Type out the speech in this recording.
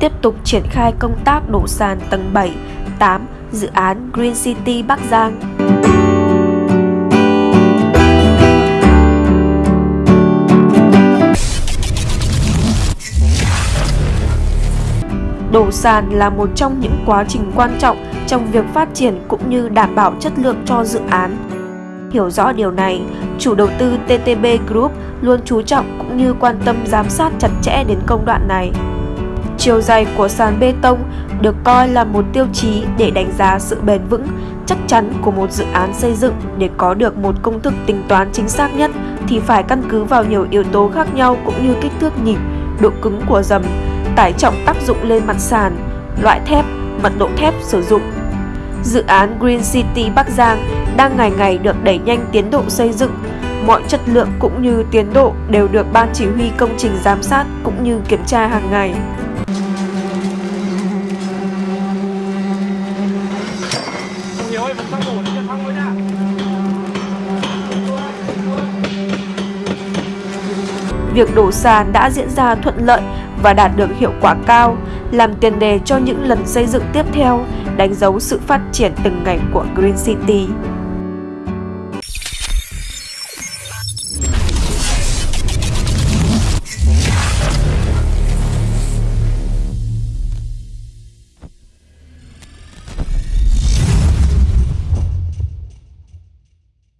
tiếp tục triển khai công tác đổ sàn tầng 7, 8 dự án Green City Bắc Giang. Đổ sàn là một trong những quá trình quan trọng trong việc phát triển cũng như đảm bảo chất lượng cho dự án. Hiểu rõ điều này, chủ đầu tư TTB Group luôn chú trọng cũng như quan tâm giám sát chặt chẽ đến công đoạn này. Chiều dày của sàn bê tông được coi là một tiêu chí để đánh giá sự bền vững, chắc chắn của một dự án xây dựng để có được một công thức tính toán chính xác nhất thì phải căn cứ vào nhiều yếu tố khác nhau cũng như kích thước nhịp, độ cứng của dầm, tải trọng tác dụng lên mặt sàn, loại thép, mật độ thép sử dụng. Dự án Green City Bắc Giang đang ngày ngày được đẩy nhanh tiến độ xây dựng, mọi chất lượng cũng như tiến độ đều được ban chỉ huy công trình giám sát cũng như kiểm tra hàng ngày. Việc đổ sàn đã diễn ra thuận lợi và đạt được hiệu quả cao, làm tiền đề cho những lần xây dựng tiếp theo, đánh dấu sự phát triển từng ngày của Green City.